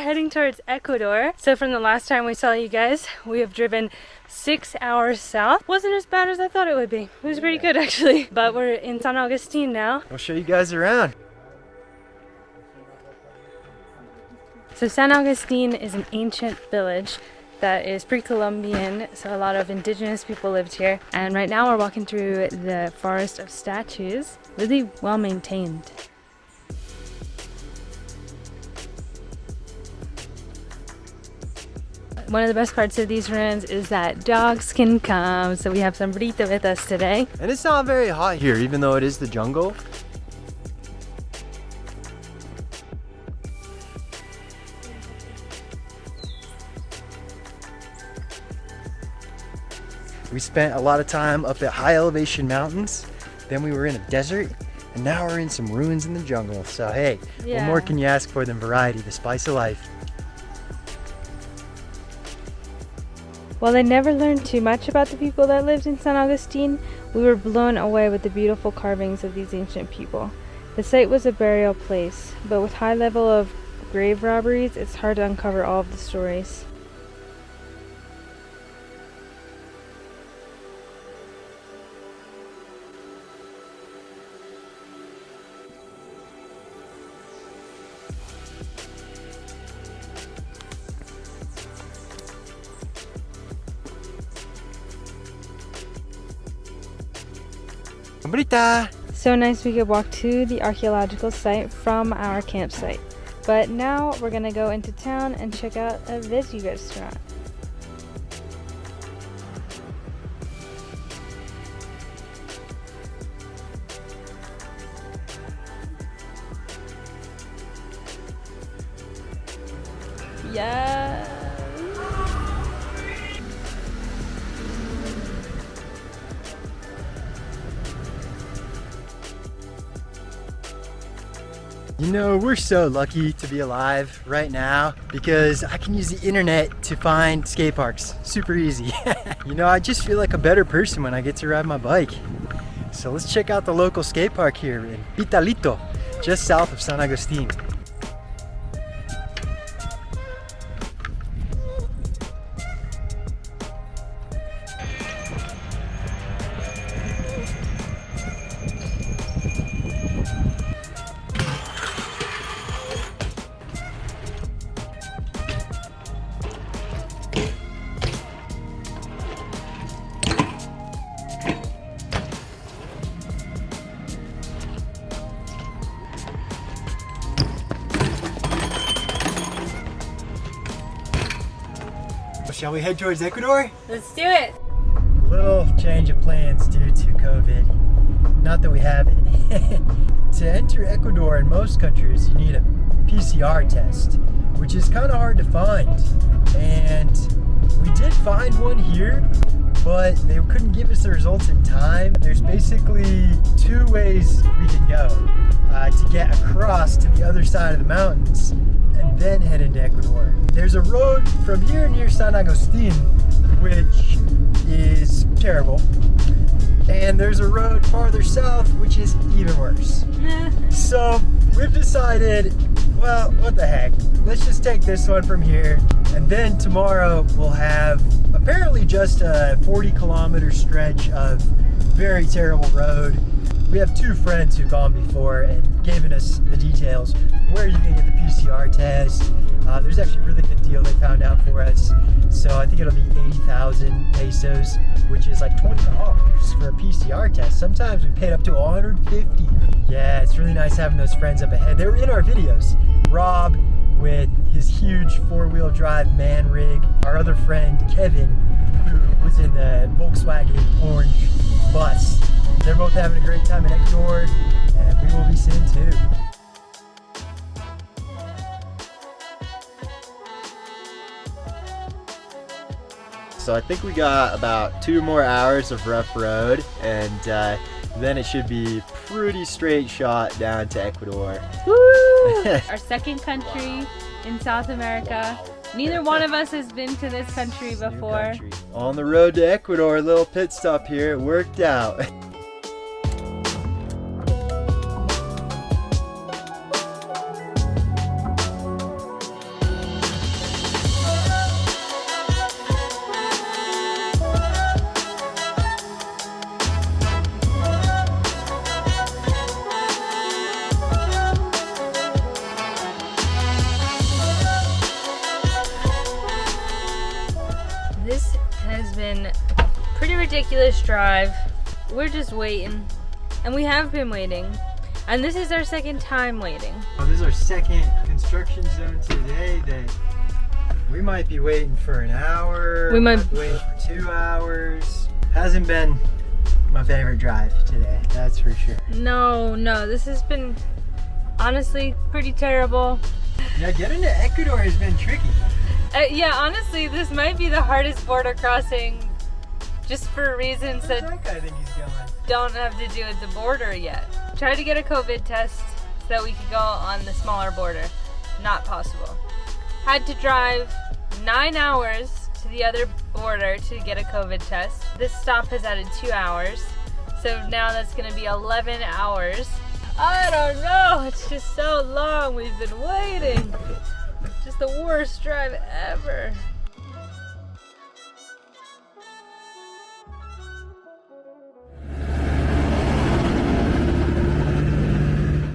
heading towards Ecuador. So from the last time we saw you guys, we have driven six hours south. Wasn't as bad as I thought it would be. It was pretty good actually. But we're in San Agustin now. I'll show you guys around. So San Agustin is an ancient village that is pre-Columbian, so a lot of indigenous people lived here. And right now we're walking through the forest of statues, really well maintained. One of the best parts of these ruins is that dogs can come, so we have Sombrita with us today. And it's not very hot here, even though it is the jungle. We spent a lot of time up at high elevation mountains. Then we were in a desert and now we're in some ruins in the jungle. So hey, yeah. what more can you ask for than variety, the spice of life? While I never learned too much about the people that lived in San Agustin, we were blown away with the beautiful carvings of these ancient people. The site was a burial place, but with high level of grave robberies, it's hard to uncover all of the stories. Brita! So nice we could walk to the archaeological site from our campsite. But now we're gonna go into town and check out a veggie restaurant. Yeah. You know, we're so lucky to be alive right now because I can use the internet to find skate parks super easy. you know, I just feel like a better person when I get to ride my bike. So let's check out the local skate park here in Pitalito, just south of San Agustin. Shall we head towards Ecuador? Let's do it. A Little change of plans due to COVID. Not that we have it. to enter Ecuador in most countries, you need a PCR test, which is kind of hard to find. And we did find one here, but they couldn't give us the results in time. There's basically two ways we can go uh, to get across to the other side of the mountains and then head into Ecuador. There's a road from here near San Agustin, which is terrible. And there's a road farther south, which is even worse. so we've decided, well, what the heck? Let's just take this one from here. And then tomorrow we'll have apparently just a 40 kilometer stretch of very terrible road we have two friends who've gone before and given us the details where you can get the PCR test. Uh, there's actually a really good deal they found out for us. So I think it'll be 80,000 pesos, which is like $20 for a PCR test. Sometimes we paid up to 150. Yeah, it's really nice having those friends up ahead. They were in our videos. Rob with his huge four-wheel drive man rig. Our other friend, Kevin, who was in the Volkswagen orange bus they're both having a great time in Ecuador, and we will be soon too. So I think we got about two more hours of rough road and uh, then it should be pretty straight shot down to Ecuador. Our second country in South America. Neither one of us has been to this country before. Country. On the road to Ecuador, a little pit stop here, it worked out. ridiculous drive. We're just waiting. And we have been waiting. And this is our second time waiting. Well, this is our second construction zone today that we might be waiting for an hour. We might- be waiting for two hours. Hasn't been my favorite drive today, that's for sure. No, no, this has been honestly pretty terrible. Yeah, getting to Ecuador has been tricky. Uh, yeah, honestly, this might be the hardest border crossing just for reasons that that guy think he's going? don't have to do with the border yet. Tried to get a COVID test so that we could go on the smaller border. Not possible. Had to drive nine hours to the other border to get a COVID test. This stop has added two hours. So now that's gonna be 11 hours. I don't know, it's just so long we've been waiting. The worst drive ever.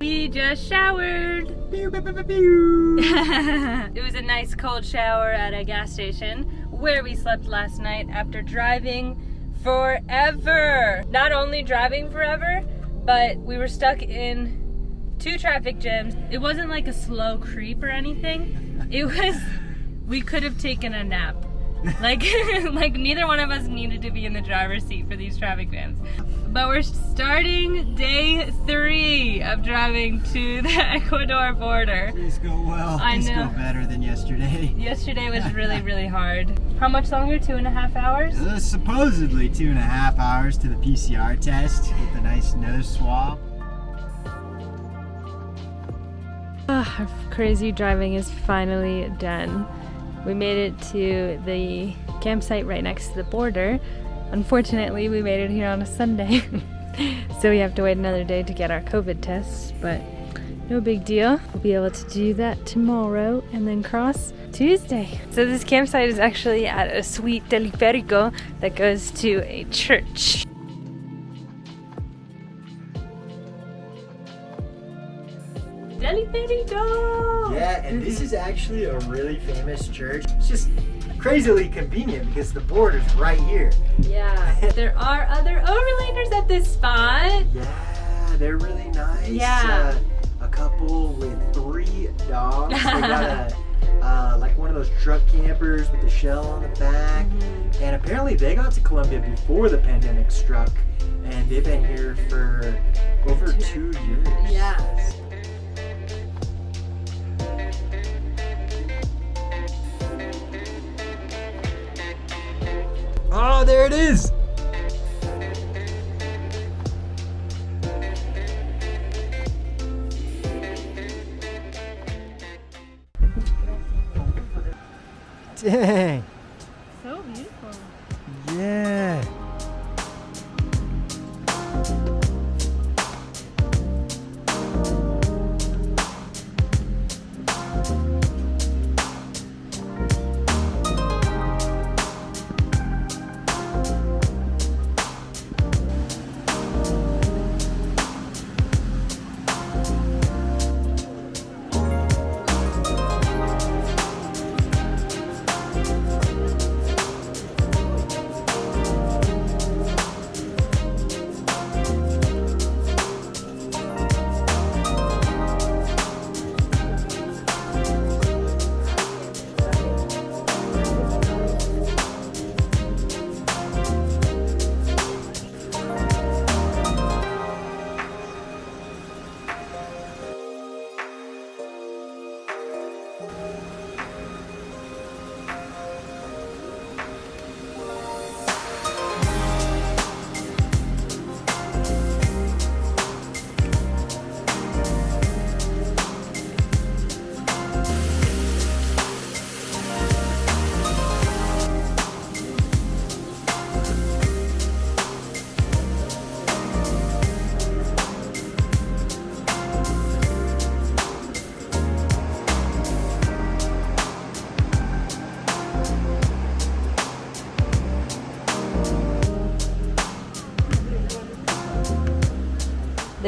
We just showered. It was a nice cold shower at a gas station where we slept last night after driving forever. Not only driving forever, but we were stuck in two traffic jams. It wasn't like a slow creep or anything. It was, we could have taken a nap. Like, like neither one of us needed to be in the driver's seat for these traffic jams. But we're starting day three of driving to the Ecuador border. Please go well. I Please know. go better than yesterday. Yesterday was really, really hard. How much longer? Two and a half hours? Uh, supposedly two and a half hours to the PCR test with a nice nose swab. Ah, our crazy driving is finally done. We made it to the campsite right next to the border. Unfortunately, we made it here on a Sunday. so we have to wait another day to get our COVID tests, but no big deal. We'll be able to do that tomorrow and then cross Tuesday. So this campsite is actually at a sweet teleférico that goes to a church. Yeah, and this is actually a really famous church. It's just crazily convenient because the border's right here. Yeah, there are other overlanders at this spot. Yeah, they're really nice. Yeah. Uh, a couple with three dogs. They got a uh, like one of those truck campers with the shell on the back. Mm-hmm. And apparently they got to Colombia before the pandemic struck, and they've been here for over two years. Yes. Oh, there it is. Dang. So beautiful. Yeah.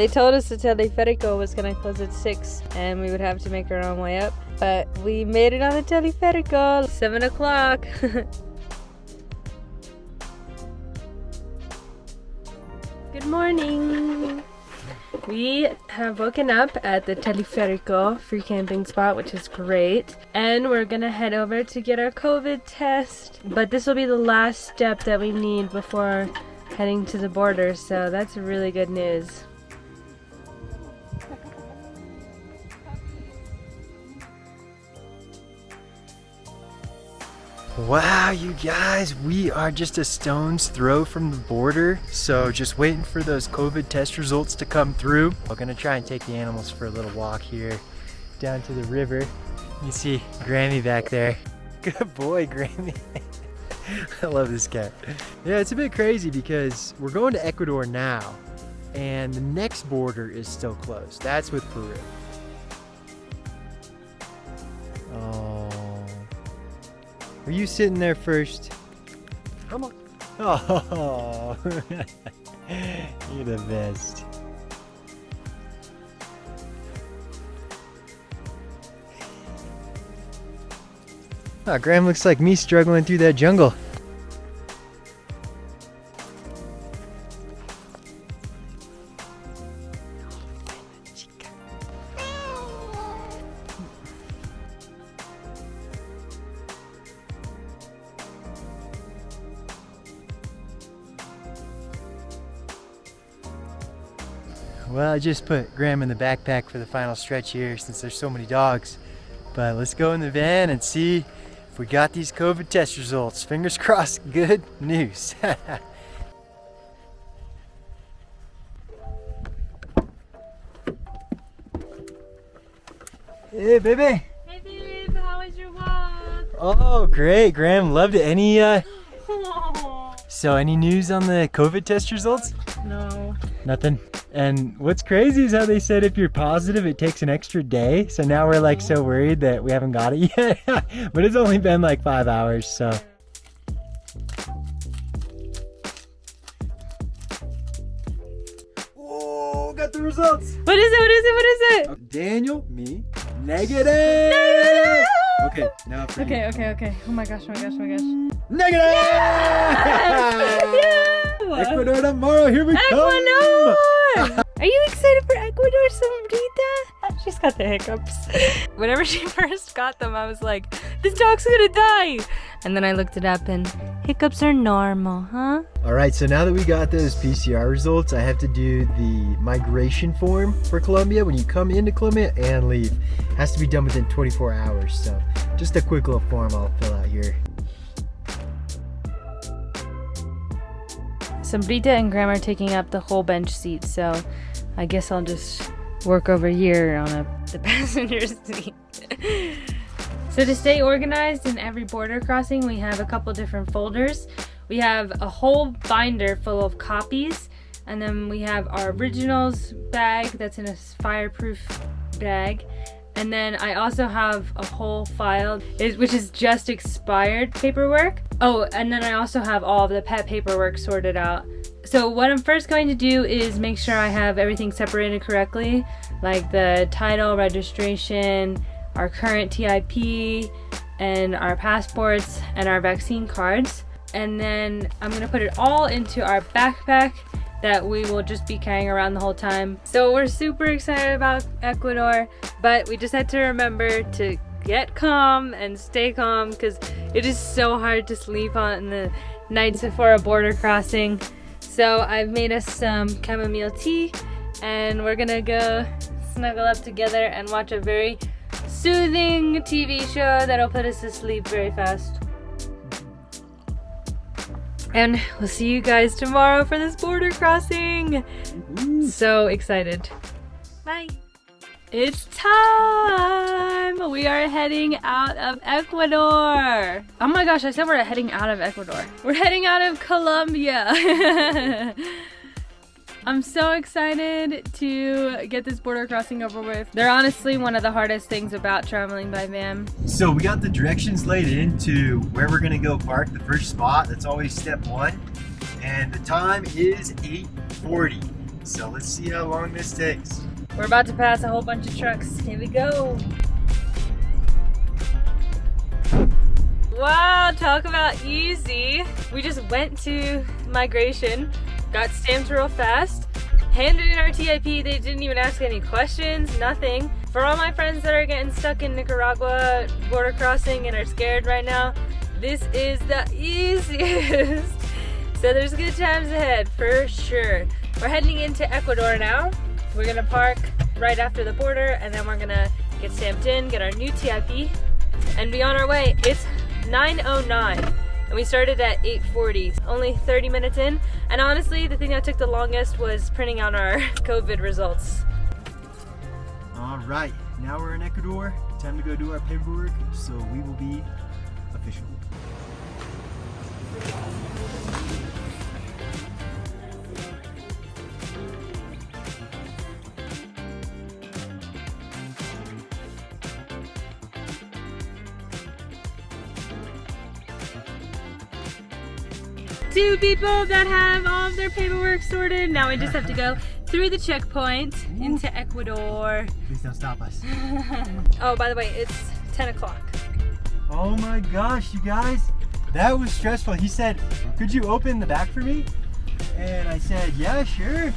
They told us the teleférico was gonna close at six, and we would have to make our own way up. But we made it on the teleférico. Seven o'clock. Good morning. We have woken up at the Teleferico free camping spot, which is great. And we're gonna head over to get our COVID test. But this will be the last step that we need before heading to the border, so that's really good news. Wow, you guys, we are just a stone's throw from the border. So just waiting for those COVID test results to come through. We're gonna try and take the animals for a little walk here down to the river. You see Grammy back there. Good boy, Grammy. I love this cat. Yeah, it's a bit crazy because we're going to Ecuador now and the next border is still closed. That's with Peru. Are you sitting there first? Come on. Oh, you're the best. Oh, Graham looks like me struggling through that jungle. Just put Graham in the backpack for the final stretch here since there's so many dogs. But let's go in the van and see if we got these COVID test results. Fingers crossed, good news. hey, baby. Hey babe, how was your walk? Oh, great, Graham. Loved it. Any, uh, so any news on the COVID test results? no. Nothing. And what's crazy is how they said if you're positive, it takes an extra day. So now we're like so worried that we haven't got it yet. but it's only been like five hours, so. Whoa, got the results. What is it? What is it? What is it? Uh, Daniel, me, negative. Okay, now for Okay, okay, okay. Oh my gosh, oh my gosh, oh my gosh. you. Negative. Yeah! Ecuador tomorrow. Here we Ecuador! come. Are you excited for Ecuador, Sombrita? She's got the hiccups. Whenever she first got them, I was like, this dog's gonna die. And then I looked it up and hiccups are normal, huh? All right, so now that we got those PCR results, I have to do the migration form for Colombia when you come into Colombia and leave. has to be done within 24 hours, so just a quick little form I'll fill out here. Sombrita and Graham are taking up the whole bench seat, so I guess I'll just work over here on a, the passenger seat. so to stay organized in every border crossing, we have a couple different folders. We have a whole binder full of copies, and then we have our originals bag that's in a fireproof bag. And then I also have a whole file, which is just expired paperwork. Oh, and then I also have all of the pet paperwork sorted out. So what I'm first going to do is make sure I have everything separated correctly, like the title, registration, our current TIP, and our passports, and our vaccine cards. And then I'm gonna put it all into our backpack that we will just be carrying around the whole time. So we're super excited about Ecuador, but we just had to remember to get calm and stay calm because it is so hard to sleep on the nights before a border crossing. So I've made us some chamomile tea and we're gonna go snuggle up together and watch a very soothing TV show that'll put us to sleep very fast. And we'll see you guys tomorrow for this border crossing. So excited. Bye. It's time! We are heading out of Ecuador. Oh my gosh, I said we're heading out of Ecuador. We're heading out of Colombia. I'm so excited to get this border crossing over with. They're honestly one of the hardest things about traveling by van. So we got the directions laid into where we're gonna go park, the first spot. That's always step one. And the time is 8.40. So let's see how long this takes. We're about to pass a whole bunch of trucks. Here we go. Wow, talk about easy. We just went to migration got stamped real fast, handed in our TIP. They didn't even ask any questions, nothing. For all my friends that are getting stuck in Nicaragua border crossing and are scared right now, this is the easiest. so there's good times ahead for sure. We're heading into Ecuador now. We're gonna park right after the border and then we're gonna get stamped in, get our new TIP, and be on our way. It's 9.09 and we started at 8.40, only 30 minutes in. And honestly, the thing that took the longest was printing out our COVID results. All right, now we're in Ecuador. Time to go do our paperwork, so we will be official. People that have all of their paperwork sorted. Now we just have to go through the checkpoint into Ecuador. Please don't stop us. oh, by the way, it's 10 o'clock. Oh my gosh, you guys. That was stressful. He said, could you open the back for me? And I said, yeah, sure.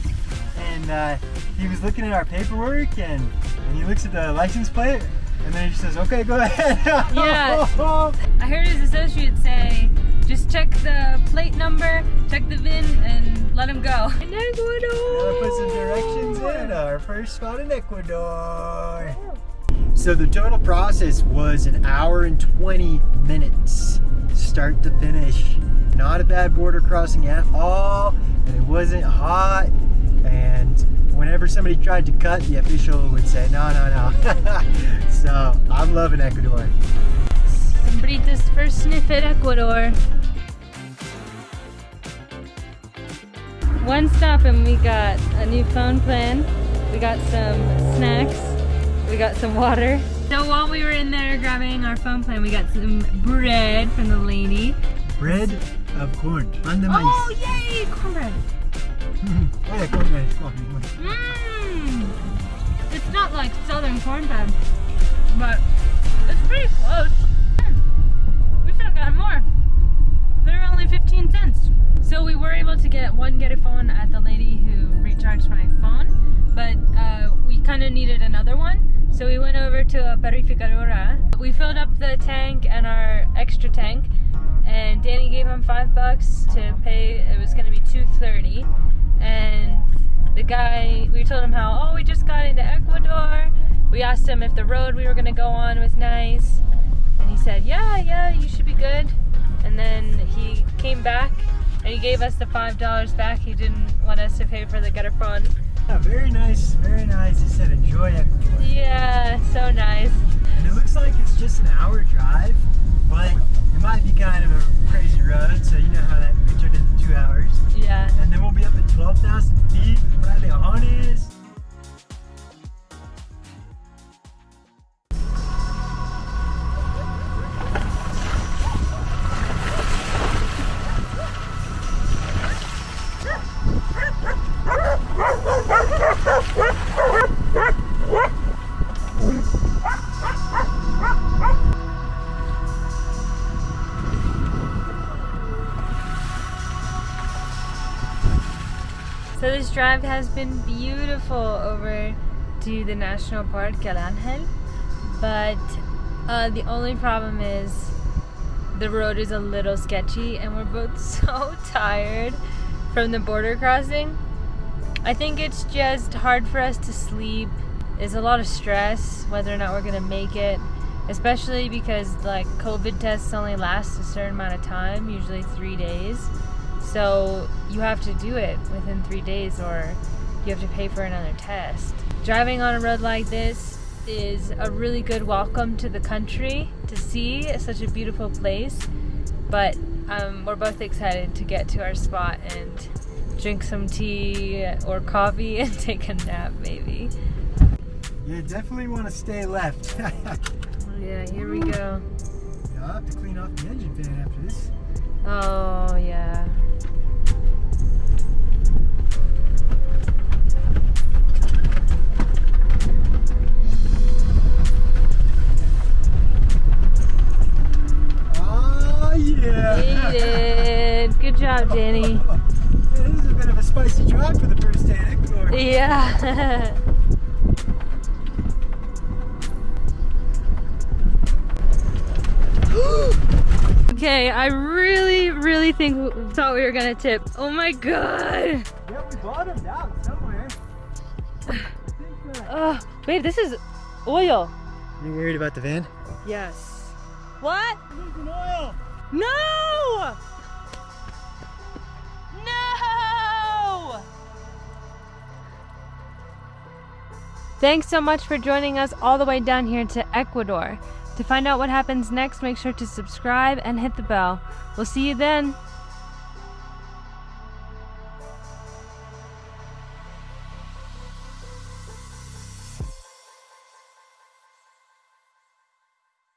And uh, he was looking at our paperwork and, and he looks at the license plate and then he says, okay, go ahead. Yeah. I heard his associate say, just check the plate number, check the VIN, and let him go. In Ecuador! Gotta put some directions in. Our first spot in Ecuador. Oh. So the total process was an hour and 20 minutes, start to finish. Not a bad border crossing at all, and it wasn't hot. And whenever somebody tried to cut, the official would say, no, no, no. so I'm loving Ecuador. Sombrita's first sniff at Ecuador. One stop and we got a new phone plan. We got some snacks. We got some water. So while we were in there grabbing our phone plan, we got some bread from the lady. Bread of corn. On the Oh, yay! Cornbread. oh yeah, cornbread. Corn, Mmm. It's not like southern cornbread, but it's pretty close. More. They're only 15 cents. So we were able to get one get a phone at the lady who recharged my phone, but uh, we kind of needed another one. So we went over to a Purificadora. We filled up the tank and our extra tank, and Danny gave him five bucks to pay. It was going to be 230, and the guy we told him how oh we just got into Ecuador. We asked him if the road we were going to go on was nice, and he said yeah yeah you should good. And then he came back and he gave us the five dollars back. He didn't want us to pay for the garrafón. Yeah, very nice, very nice. He said enjoy Ecuador. Yeah, so nice. And it looks like it's just an hour drive, but it might be kind of a crazy road, so you know how that could turn into two hours. Yeah. And then we'll be up at 12,000 feet with frailejones. Drive has been beautiful over to the National Park El Angel, but uh, the only problem is the road is a little sketchy and we're both so tired from the border crossing. I think it's just hard for us to sleep. It's a lot of stress whether or not we're gonna make it, especially because like COVID tests only last a certain amount of time, usually three days. So you have to do it within three days or you have to pay for another test. Driving on a road like this is a really good welcome to the country to see such a beautiful place. But um, we're both excited to get to our spot and drink some tea or coffee and take a nap maybe. You definitely want to stay left. Yeah, here we go. I'll have to clean off the engine fan after this. Oh yeah. Oh yeah! Good job, Danny. This is a bit of a spicy drive for the first day in Ecuador. Yeah. okay, I really, really think we thought we were gonna tip. Oh my god. Yeah, we bottomed out somewhere. Oh, babe, this is oil. You worried about the van? Yes. What? Losing oil. No! No! Thanks so much for joining us all the way down here to Ecuador. To find out what happens next, make sure to subscribe and hit the bell. We'll see you then.